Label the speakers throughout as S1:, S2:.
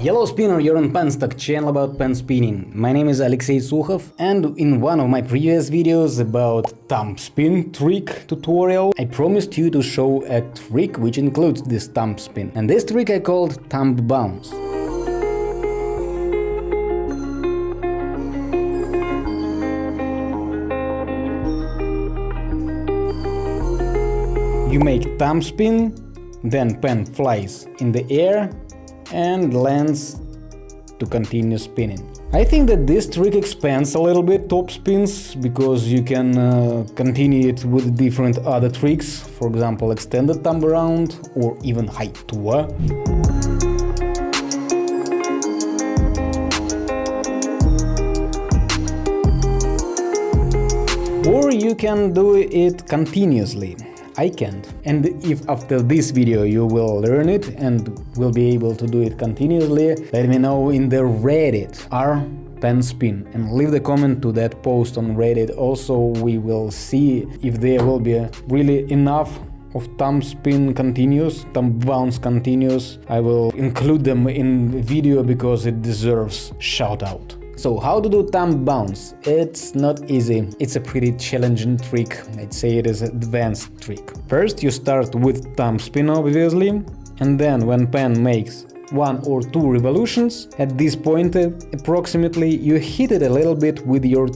S1: Hello spinner, you're on Penstock, channel about pen spinning. My name is Alexey Sukhov and in one of my previous videos about thumb spin trick tutorial I promised you to show a trick which includes this thumb spin. And this trick I called thumb bounce. You make thumb spin, then pen flies in the air and lands to continue spinning. I think that this trick expands a little bit top spins because you can uh, continue it with different other tricks, for example extended thumb around or even high tour. Or you can do it continuously. I can't. And if after this video you will learn it and will be able to do it continuously, let me know in the Reddit r pen spin and leave the comment to that post on Reddit. Also, we will see if there will be really enough of thumb spin continuous, thumb bounce continuous. I will include them in video because it deserves shout out. So how to do thumb bounce? It's not easy, it's a pretty challenging trick, I'd say it is an advanced trick. First you start with thumb spin obviously, and then when pen makes one or two revolutions, at this point uh, approximately you hit it a little bit with your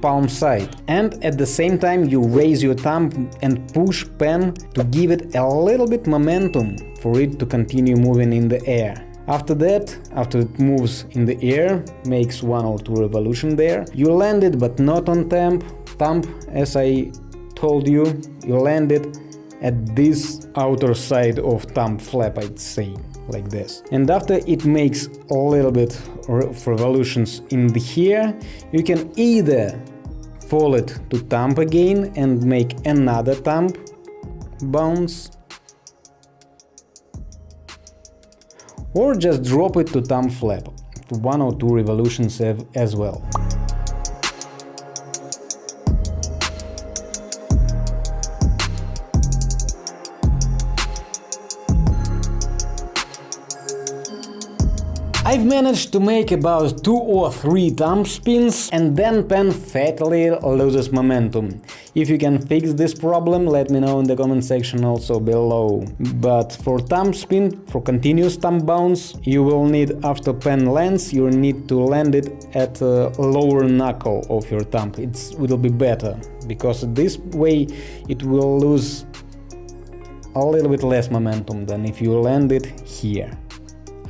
S1: palm side and at the same time you raise your thumb and push pen to give it a little bit momentum for it to continue moving in the air. After that, after it moves in the air, makes one or two revolution there, you land it but not on thumb, thumb as I told you, you land it at this outer side of thumb flap I'd say, like this. And after it makes a little bit of revolutions in the here, you can either fall it to thumb again and make another thumb bounce or just drop it to thumb flap, one or two revolutions as well. I've managed to make about two or three thumb spins and then pen fatally loses momentum. If you can fix this problem, let me know in the comment section also below. But for thumb spin, for continuous thumb bounce, you will need after pen lands, you need to land it at lower knuckle of your thumb. It will be better, because this way it will lose a little bit less momentum than if you land it here.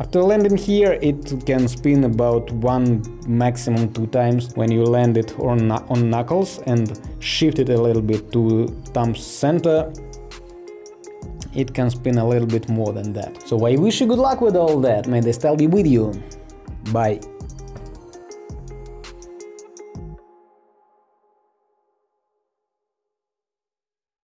S1: After landing here, it can spin about one, maximum two times when you land it on, on knuckles and shift it a little bit to thumb center. It can spin a little bit more than that. So I wish you good luck with all that, may the style be with you. Bye.